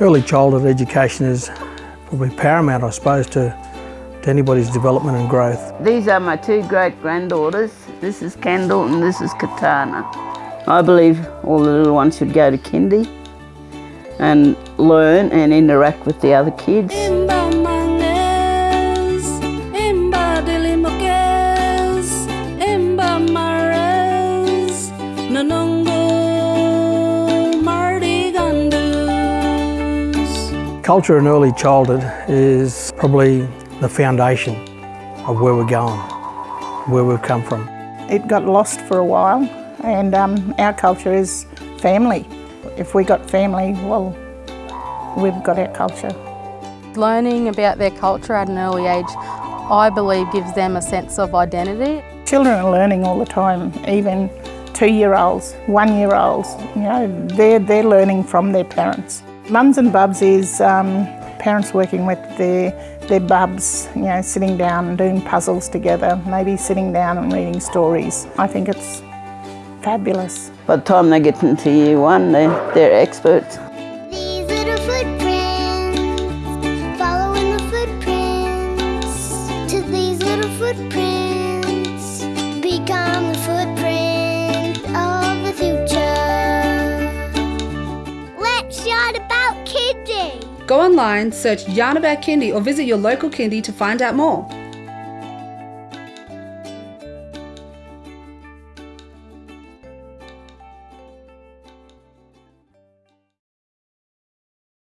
Early childhood education is probably paramount, I suppose, to, to anybody's development and growth. These are my two great granddaughters. This is Kendall and this is Katana. I believe all the little ones should go to kindy and learn and interact with the other kids. Culture in early childhood is probably the foundation of where we're going, where we've come from. It got lost for a while and um, our culture is family. If we got family, well, we've got our culture. Learning about their culture at an early age, I believe gives them a sense of identity. Children are learning all the time, even two-year-olds, one-year-olds, you know, they're, they're learning from their parents. Mums and Bubs is um, parents working with their, their bubs, you know, sitting down and doing puzzles together, maybe sitting down and reading stories. I think it's fabulous. By the time they get into year one, they're, they're experts. These little footprints, following the footprints to these little footprints, Go online, search Yarn About Kindy or visit your local kindy to find out more.